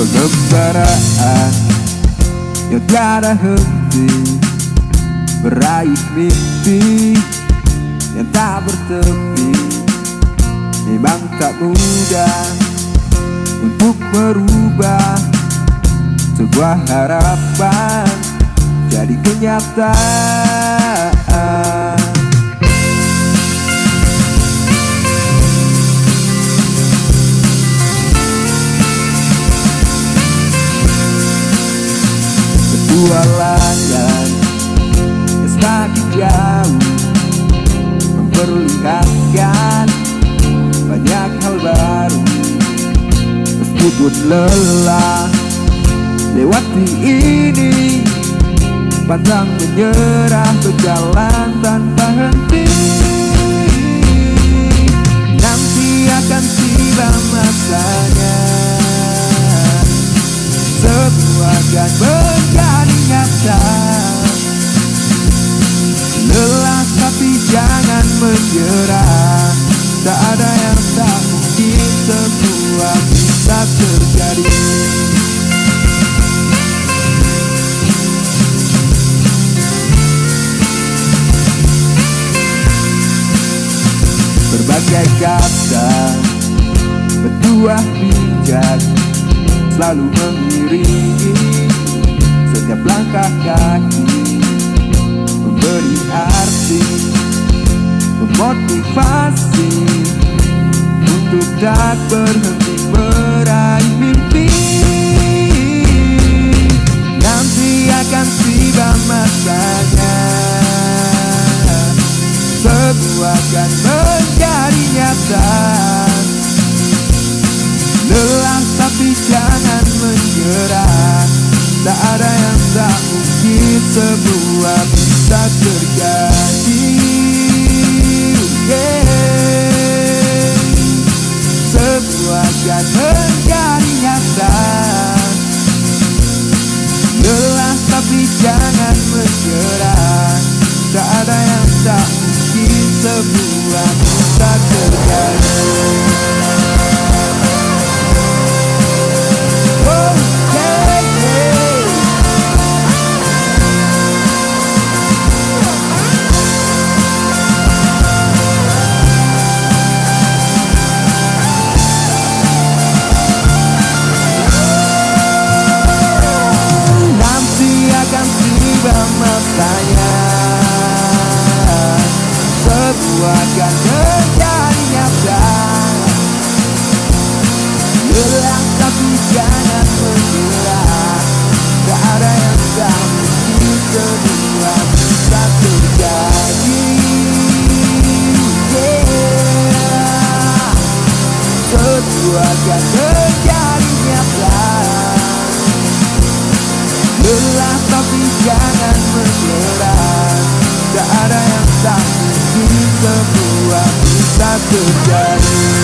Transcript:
Pembaraan yang tiada henti Meraih mimpi yang tak bertepi. Memang tak mudah untuk merubah Sebuah harapan jadi kenyataan Petualangan semakin jauh Memperlihatkan banyak hal baru. Meskipun lelah lewati ini Pantang menyerah berjalan tanpa henti nyata Lelah tapi jangan menyerah. Tak ada yang tak mungkin Semua bisa terjadi. Berbagai kata Bertuah bijak Selalu mengiringi langkah kaki Memberi arti Memotivasi Untuk tak berhenti meraih mimpi Nanti akan tiba masanya Semua akan menjadi nyata Lelah tapi jangan menyerah Tak ada Semua bisa terjadi yeah. Semua akan menjadi nyata. Lelah tapi jangan menyerah. Tak ada yang tak akan menjadi nyata Lelah tapi jangan menyerah. Tak ada yang tak mungkin Semua bisa terjadi